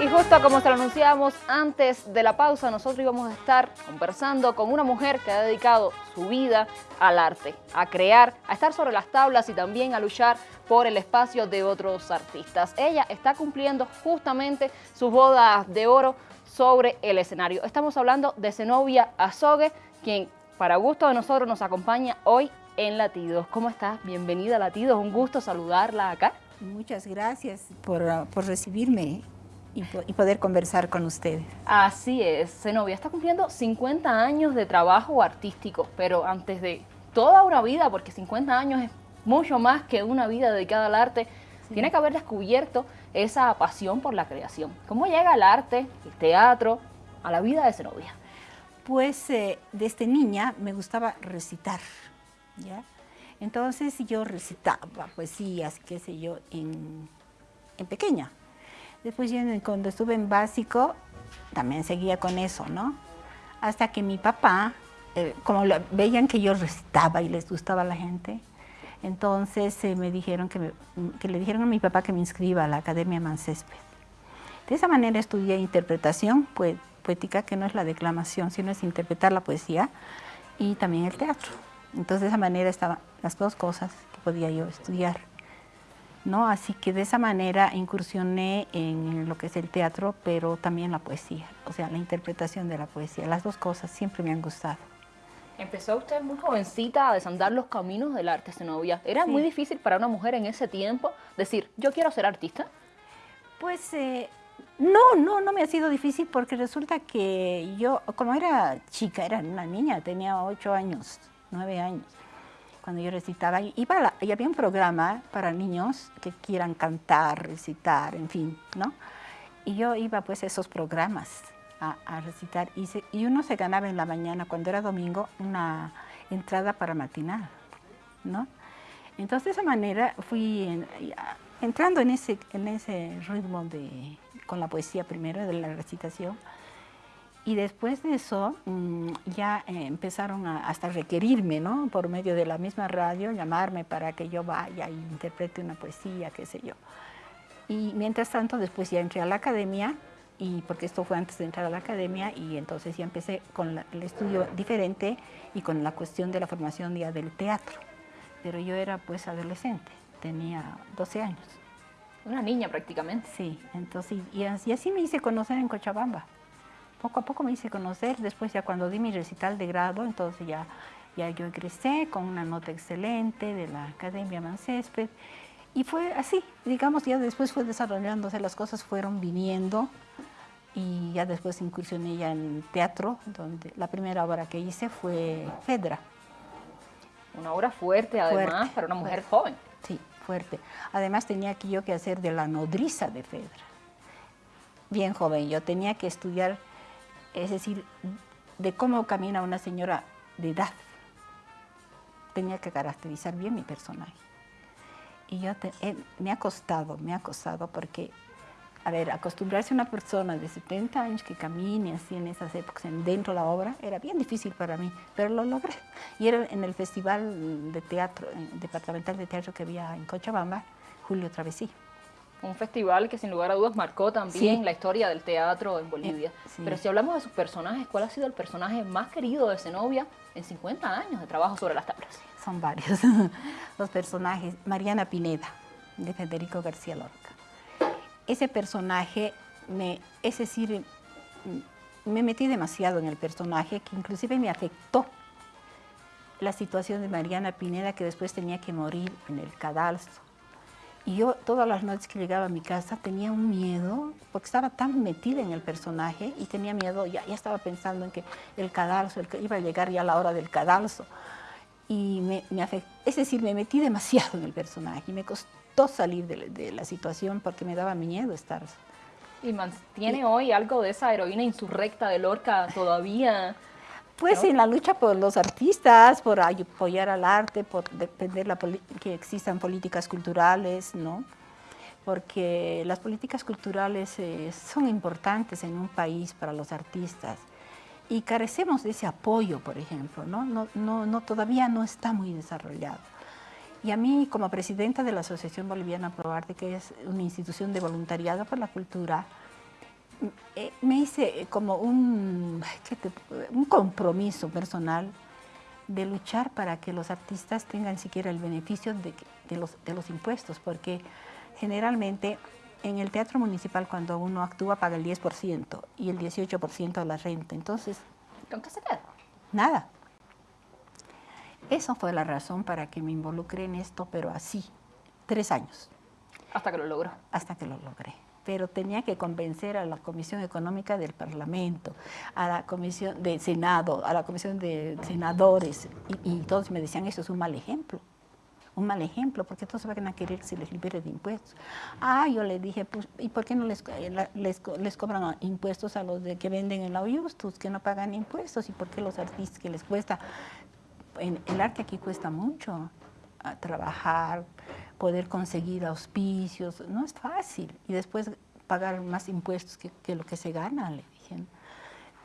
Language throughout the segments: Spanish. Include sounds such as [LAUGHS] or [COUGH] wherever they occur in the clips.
Y justo como se lo anunciábamos antes de la pausa, nosotros íbamos a estar conversando con una mujer que ha dedicado su vida al arte, a crear, a estar sobre las tablas y también a luchar por el espacio de otros artistas. Ella está cumpliendo justamente su boda de oro sobre el escenario. Estamos hablando de Zenobia Azogue, quien para gusto de nosotros nos acompaña hoy en Latidos. ¿Cómo estás? Bienvenida a Latidos, un gusto saludarla acá. Muchas gracias por recibirme y, poder conversar con ustedes. Así es, Zenobia está cumpliendo 50 años de trabajo artístico, pero antes de toda una vida, porque 50 años es mucho más que una vida dedicada al arte, tiene que haber descubierto esa pasión por la creación. ¿Cómo llega el arte, el teatro, a la vida de Zenobia? Pues eh, desde niña me gustaba recitar, ¿ya? Entonces yo recitaba poesías, qué sé yo, en, en pequeña. Después cuando estuve en básico, también seguía con eso, ¿no? Hasta que mi papá, eh, como veían que yo recitaba y les gustaba a la gente, entonces eh, me dijeron que, que, le dijeron a mi papá que me inscriba a la Academia Mancésped. De esa manera estudié interpretación poética, que no es la declamación, sino es interpretar la poesía y también el teatro. Entonces de esa manera estaban las dos cosas que podía yo estudiar. ¿No? Así que de esa manera incursioné en lo que es el teatro, pero también la poesía, o sea, la interpretación de la poesía. Las dos cosas siempre me han gustado. Empezó usted muy jovencita a desandar los caminos del arte, Zenobia. ¿Era muy difícil para una mujer en ese tiempo decir, yo quiero ser artista? Pues eh, no, no, no me ha sido difícil porque resulta que yo, como era chica, era una niña, tenía ocho años, nueve años, cuando yo recitaba, iba y había un programa para niños que quieran cantar, recitar, en fin, ¿no? Y yo iba pues a esos programas a, recitar y, y, uno se ganaba en la mañana, cuando era domingo, una entrada para matinal, ¿no? Entonces de esa manera fui entrando en ese, en ese ritmo de, con la poesía primero, de la recitación, y después de eso mm, ya eh, empezaron a, hasta requerirme, ¿no? Por medio de la misma radio, llamarme para que yo vaya e interprete una poesía, qué sé yo. Y mientras tanto, después ya entré a la academia, y porque esto fue antes de entrar a la academia, y entonces ya empecé con el estudio diferente y con la cuestión de la formación ya del teatro. Pero yo era pues adolescente, tenía 12 años. Una niña prácticamente. Sí, entonces, y así me hice conocer en Cochabamba poco a poco me hice conocer, después ya cuando di mi recital de grado, entonces ya, ya yo egresé con una nota excelente de la Academia Mancésped, y fue así, digamos, ya después fue desarrollándose, las cosas fueron viniendo, y ya después incursioné ya en teatro, donde la primera obra que hice fue Fedra. Una obra fuerte, además, para una mujer joven. Sí, fuerte. Además tenía que yo que hacer de la nodriza de Fedra. Bien joven, yo tenía que estudiar es decir, de cómo camina una señora de edad. Tenía que caracterizar bien mi personaje. Y yo eh, me ha costado, me ha costado porque, a ver, acostumbrarse a una persona de 70 años que camine así en esas épocas dentro de la obra era bien difícil para mí, pero lo logré. Y era en el Festival de Teatro, Departamental de Teatro que había en Cochabamba, Julio Travesí. Un festival que sin lugar a dudas marcó también la historia del teatro en Bolivia. Eh, Pero si hablamos de sus personajes, ¿cuál ha sido el personaje más querido de Zenobia en 50 años de trabajo sobre las tablas? Son varios [LAUGHS] los personajes. Mariana Pineda, de Federico García Lorca. Ese personaje, me, es decir, me metí demasiado en el personaje, que inclusive me afectó la situación de Mariana Pineda, que después tenía que morir en el cadalso y yo todas las noches que llegaba a mi casa tenía un miedo, porque estaba tan metida en el personaje y tenía miedo, ya, ya estaba pensando en que el cadalso, iba a llegar ya la hora del cadalso. Y me, me es decir, me metí demasiado en el personaje y me costó salir de, la situación porque me daba miedo estar. ¿Y mantiene hoy algo de esa heroína insurrecta de Lorca todavía? Pues en la lucha por los artistas, por apoyar al arte, por defender que existan políticas culturales, ¿no? Porque las políticas culturales eh, son importantes en un país para los artistas y carecemos de ese apoyo, por ejemplo, ¿no? No, no, no todavía no está muy desarrollado. Y a mí, como presidenta de la Asociación Boliviana Pro Arte, que es una institución de voluntariado por la cultura, me hice como un, un compromiso personal de luchar para que los artistas tengan siquiera el beneficio de, los, de los impuestos, porque generalmente en el teatro municipal cuando uno actúa paga el 10% y el 18% a la renta. Entonces... ¿Con qué se queda? Nada. Eso fue la razón para que me involucré en esto, pero así, tres años. Hasta que lo logró. Hasta que lo logré. Pero tenía que convencer a la Comisión Económica del Parlamento, a la Comisión de Senado, a la Comisión de Senadores, y, todos me decían, eso es un mal ejemplo un mal ejemplo, porque todos van a querer que se les libere de impuestos. Ah, yo le dije, pues, ¿y por qué no les, eh, les, cobran impuestos a los de que venden en la Oyustus, que no pagan impuestos? ¿Y por qué los artistas que les cuesta? En, el arte aquí cuesta mucho trabajar, poder conseguir auspicios, no es fácil. Y después pagar más impuestos que, que lo que se gana, le dije.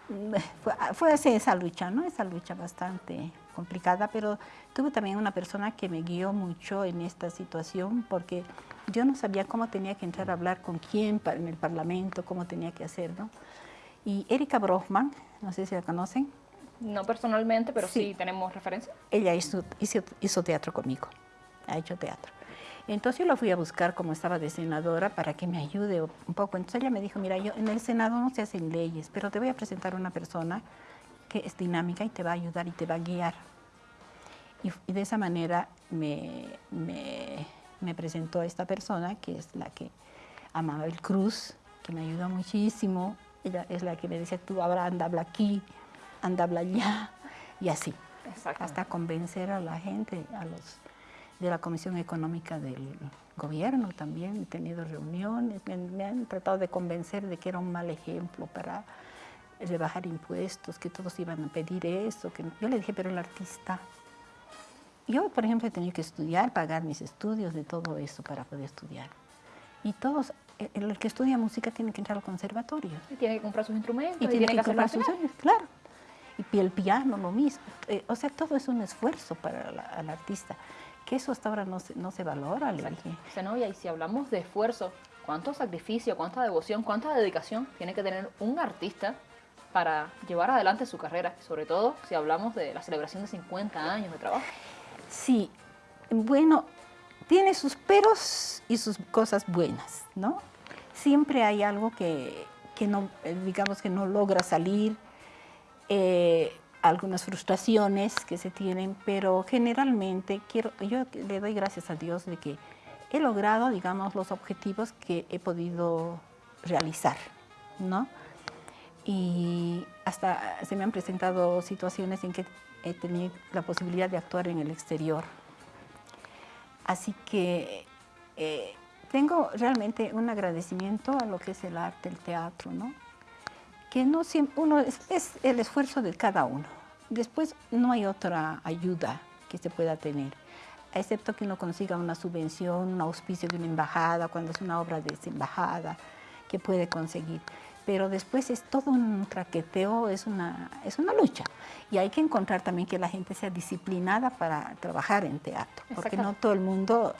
[LAUGHS] Fue, fue esa lucha, ¿no? Esa lucha bastante complicada, pero tuve también una persona que me guió mucho en esta situación porque yo no sabía cómo tenía que entrar a hablar con quién en el Parlamento, cómo tenía que hacer, ¿no? Y Erika Brochman, no sé si la conocen. No personalmente, pero sí, tenemos referencia. Ella hizo, hizo, teatro conmigo, ha hecho teatro. Entonces yo la fui a buscar como estaba de senadora para que me ayude un poco. Entonces ella me dijo, mira, yo en el Senado no se hacen leyes, pero te voy a presentar una persona que es dinámica y te va a ayudar y te va a guiar. Y, de esa manera me, me, presentó esta persona, que es la que amaba el Cruz, que me ayudó muchísimo. Ella es la que me dice, tú ahora anda, habla aquí, anda, habla allá, y así. Hasta convencer a la gente, a los de la Comisión Económica del Gobierno también. He tenido reuniones, me han tratado de convencer de que era un mal ejemplo para rebajar impuestos, que todos iban a pedir eso. Que... Yo le dije, pero el artista... Yo, por ejemplo, he tenido que estudiar, pagar mis estudios de todo eso para poder estudiar. Y todos, el, que estudia música tiene que entrar al conservatorio. Y tiene que comprar sus instrumentos. Y, tiene, que, comprar sus instrumentos, claro. Y el piano lo mismo. Eh, o sea, todo es un esfuerzo para el artista, que eso hasta ahora no se, no se valora. Le dije. y si hablamos de esfuerzo, ¿cuánto sacrificio, cuánta devoción, cuánta dedicación tiene que tener un artista para llevar adelante su carrera, sobre todo si hablamos de la celebración de 50 años de trabajo. Sí, bueno, tiene sus peros y sus cosas buenas, ¿no? Siempre hay algo que, no, eh, digamos que no logra salir, eh, algunas frustraciones que se tienen, pero generalmente quiero, yo le doy gracias a Dios de que he logrado, digamos, los objetivos que he podido realizar, ¿no? y hasta se me han presentado situaciones en que he tenido la posibilidad de actuar en el exterior. Así que eh, tengo realmente un agradecimiento a lo que es el arte, el teatro, ¿no? Que no siempre, uno es, es el esfuerzo de cada uno. Después no hay otra ayuda que se pueda tener, excepto que uno consiga una subvención, un auspicio de una embajada, cuando es una obra de esa embajada, que puede conseguir pero después es todo un traqueteo, es una, es una lucha. Y hay que encontrar también que la gente sea disciplinada para trabajar en teatro, porque no todo el mundo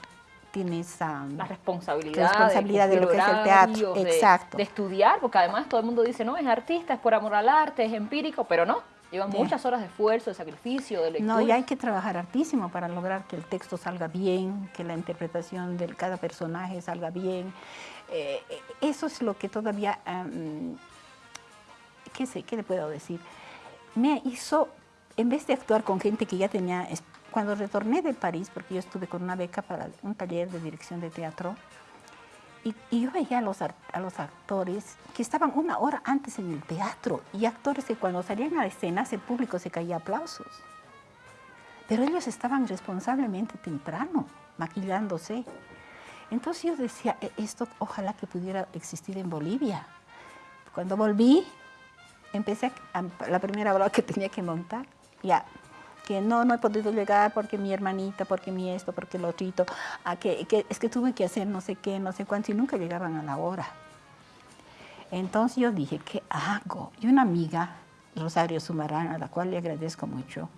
tiene esa la responsabilidad, responsabilidad de, lo que es el teatro, Exacto. de estudiar, porque además todo el mundo dice, no, es artista, es por amor al arte, es empírico, pero no, Llevan muchas horas de esfuerzo, de sacrificio, de lectura. No, y hay que trabajar hartísimo para lograr que el texto salga bien, que la interpretación de cada personaje salga bien. Eh, eso es lo que todavía, ¿qué sé, qué le puedo decir? Me hizo, en vez de actuar con gente que ya tenía, cuando retorné de París, porque yo estuve con una beca para un taller de dirección de teatro, y, yo veía a los, a los actores que estaban una hora antes en el teatro y actores que cuando salían a la escena el público se caía aplausos. Pero ellos estaban responsablemente temprano, maquillándose. Entonces yo decía, e, esto ojalá que pudiera existir en Bolivia. Cuando volví, empecé la primera hora que tenía que montar, ya que no, no he podido llegar porque mi hermanita, porque mi esto, porque lo otro, a que, es que tuve que hacer no sé qué, no sé cuánto, y nunca llegaban a la hora. Entonces yo dije, ¿qué hago? Y una amiga, Rosario Sumarán, a la cual le agradezco mucho,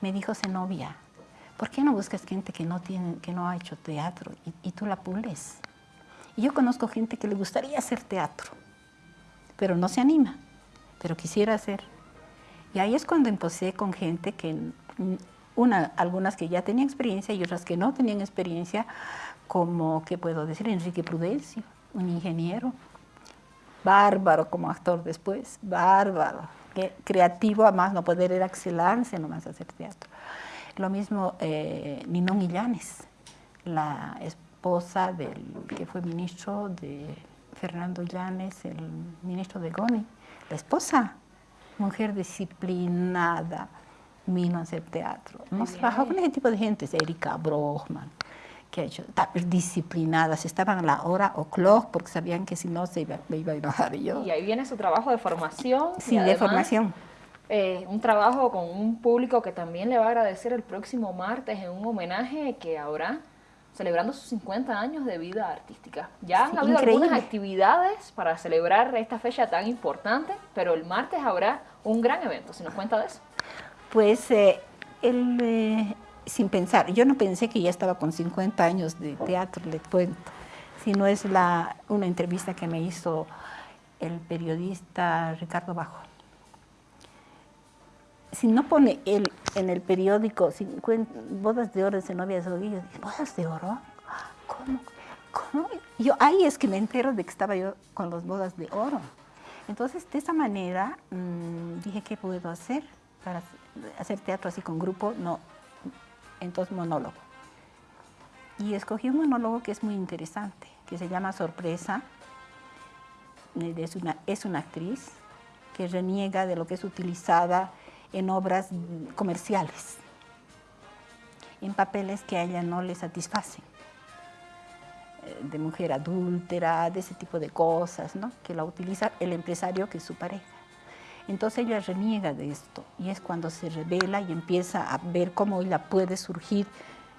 me dijo, Zenobia, ¿por qué no buscas gente que no, tiene, que no ha hecho teatro y, y tú la pules? Y yo conozco gente que le gustaría hacer teatro, pero no se anima, pero quisiera hacer. Y ahí es cuando empecé con gente que, una, algunas que ya tenían experiencia y otras que no tenían experiencia, como, ¿qué puedo decir? Enrique Prudencio, un ingeniero, bárbaro como actor después, bárbaro, que, creativo a más no poder, era excelente nomás hacer teatro. Lo mismo eh, Ninón Illanes, la esposa del que fue ministro de Fernando Llanes, el ministro de Goni, la esposa, mujer disciplinada, vino a hacer teatro. Hemos trabajado con ese tipo de gente, Erika Brochman, que ha hecho disciplinadas, estaban a la hora o clock porque sabían que si no se iba, me iba a enojar yo. Y ahí viene su trabajo de formación. Sí, de formación. Eh, un trabajo con un público que también le va a agradecer el próximo martes en un homenaje que habrá celebrando sus 50 años de vida artística. Ya han habido algunas actividades para celebrar esta fecha tan importante, pero el martes habrá un gran evento. ¿Si nos cuenta de eso? Pues eh, eh, sin pensar, yo no pensé que ya estaba con 50 años de teatro, le cuento, sino es la, una entrevista que me hizo el periodista Ricardo Bajo. Si no pone él en el periódico 50, bodas de oro de novias de bodas de oro, ¿cómo? ¿Cómo? Yo ahí es que me entero de que estaba yo con las bodas de oro. Entonces, de esa manera, mm, dije, ¿qué puedo hacer para hacer teatro así con grupo? No, entonces monólogo. Y escogí un monólogo que es muy interesante, que se llama Sorpresa. Es una, es una actriz que reniega de lo que es utilizada en obras comerciales, en papeles que a ella no le satisfacen, eh, de mujer adúltera, de ese tipo de cosas, ¿no? que la utiliza el empresario que es su pareja. Entonces ella reniega de esto y es cuando se revela y empieza a ver cómo ella puede surgir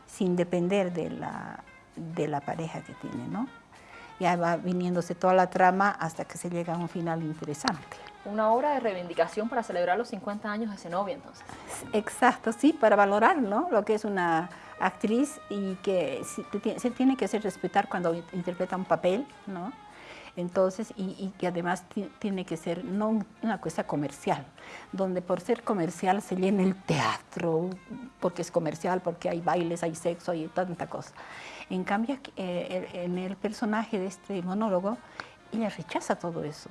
sin depender de la, de la pareja que tiene, ¿no? Ya va viniéndose toda la trama hasta que se llega a un final interesante. Una obra de reivindicación para celebrar los 50 años de Zenobia, entonces. Exacto, sí, para valorar ¿no? lo que es una actriz y que se tiene que hacer respetar cuando interpreta un papel, ¿no? Entonces, y, que además tiene que ser no una cosa comercial, donde por ser comercial se llena el teatro, porque es comercial, porque hay bailes, hay sexo, hay tanta cosa. En cambio, eh, en el personaje de este monólogo, ella rechaza todo eso,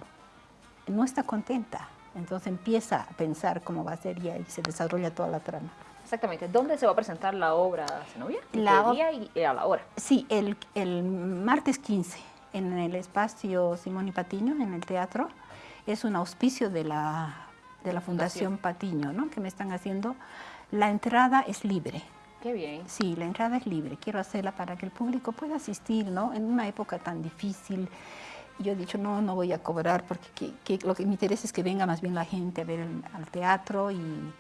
no está contenta, entonces empieza a pensar cómo va a ser y ahí se desarrolla toda la trama. Exactamente. ¿Dónde se va a presentar la obra, Zenobia? La ¿Qué día y a la hora? Sí, el, el martes 15 en el espacio Simón y Patiño, en el teatro. Es un auspicio de la, de la Fundación Patiño, ¿no? que me están haciendo. La entrada es libre. Qué bien. Sí, la entrada es libre. Quiero hacerla para que el público pueda asistir, ¿no? En una época tan difícil. Yo he dicho, no, no voy a cobrar porque lo que me interesa es que venga más bien la gente a ver al teatro y,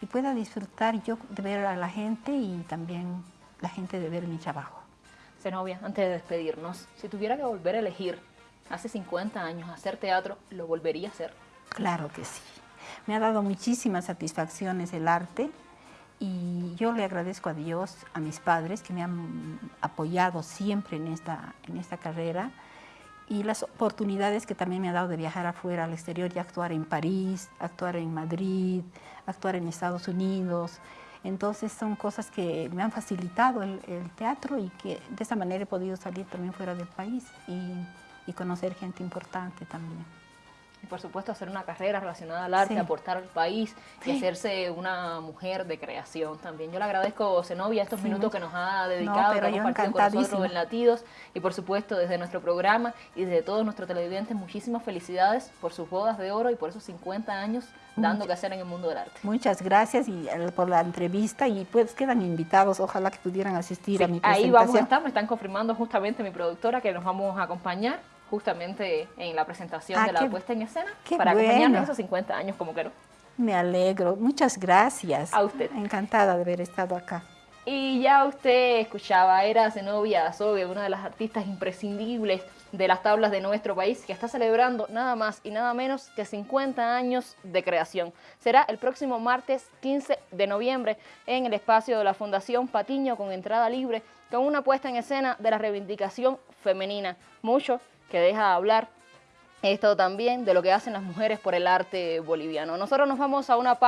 y pueda disfrutar yo de ver a la gente y también la gente de ver mi trabajo novia, antes de despedirnos, si tuviera que volver a elegir hace 50 años hacer teatro, ¿lo volvería a hacer? Claro que sí. Me ha dado muchísimas satisfacciones el arte y yo le agradezco a Dios, a mis padres que me han apoyado siempre en esta, en esta carrera y las oportunidades que también me ha dado de viajar afuera, al exterior y actuar en París, actuar en Madrid, actuar en Estados Unidos. Entonces son cosas que me han facilitado el, teatro y que de esa manera he podido salir también fuera del país y conocer gente importante también por supuesto hacer una carrera relacionada al arte, aportar al país y hacerse una mujer de creación también. Yo le agradezco, Zenobia, estos minutos que nos ha dedicado, no, que compartido con nosotros en Latidos y por supuesto desde nuestro programa y desde todos nuestros televidentes, muchísimas felicidades por sus bodas de oro y por esos 50 años dando que hacer en el mundo del arte. Muchas gracias y eh, por la entrevista y pues quedan invitados, ojalá que pudieran asistir a mi presentación. Ahí vamos a estar, me están confirmando justamente mi productora que nos vamos a acompañar justamente en la presentación ah, de la puesta en escena para acompañarnos esos 50 años como quiero. Me alegro, muchas gracias. A usted. Encantada de haber estado acá. Y ya usted escuchaba, era Zenobia Azogue, una de las artistas imprescindibles de las tablas de nuestro país, que está celebrando nada más y nada menos que 50 años de creación. Será el próximo martes 15 de noviembre en el espacio de la Fundación Patiño con entrada libre, con una puesta en escena de la reivindicación femenina. Mucho que deja de hablar esto también de lo que hacen las mujeres por el arte boliviano. Nosotros nos vamos a una pausa.